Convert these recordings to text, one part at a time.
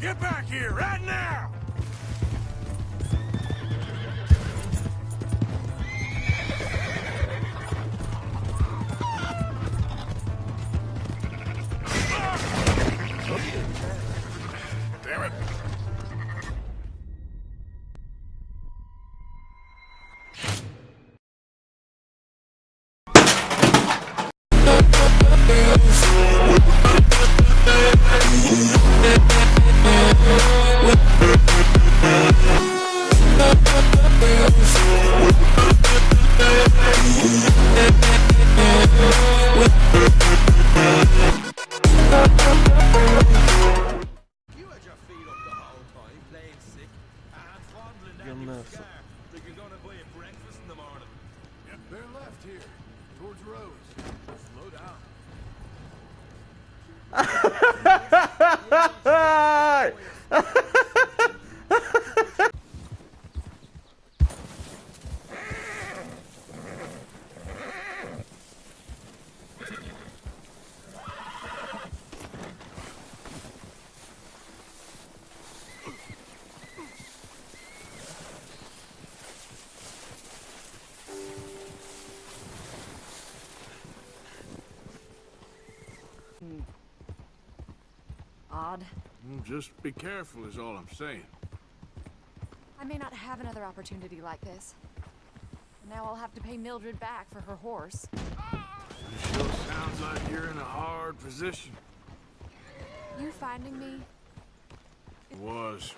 Get back here, right now! Damn it. Up the whole time, playing sick, and fondling that Your new mess. scar, you're gonna buy a breakfast in the morning. They're left here, towards Rose. Slow down. Odd. Mm, Just be careful is all I'm saying. I may not have another opportunity like this. And now I'll have to pay Mildred back for her horse. It sure sounds like you're in a hard position. You finding me? It Was.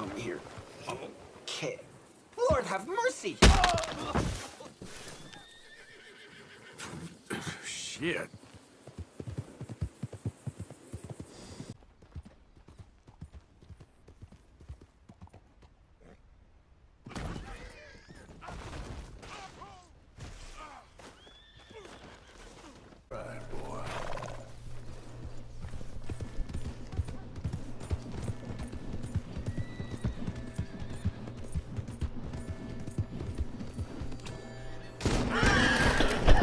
Come here. Okay. Lord have mercy! Shit.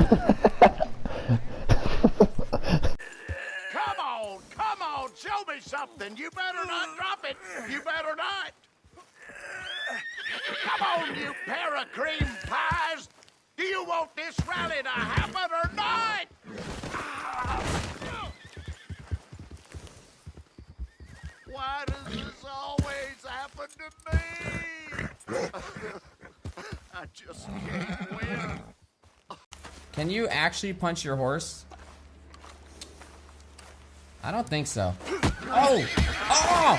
Come on, come on, show me something. You better not drop it. You better not. Come on, you pair of cream pies. Do you want this rally to happen or not? Why does this always happen to me? I just can't win. Can you actually punch your horse? I don't think so. Oh! Oh!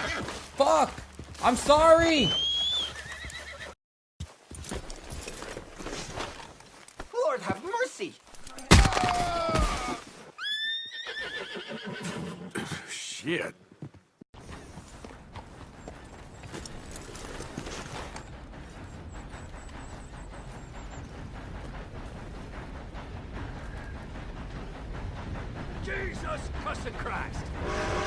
Fuck! I'm sorry! Lord have mercy! Shit. us trust Christ.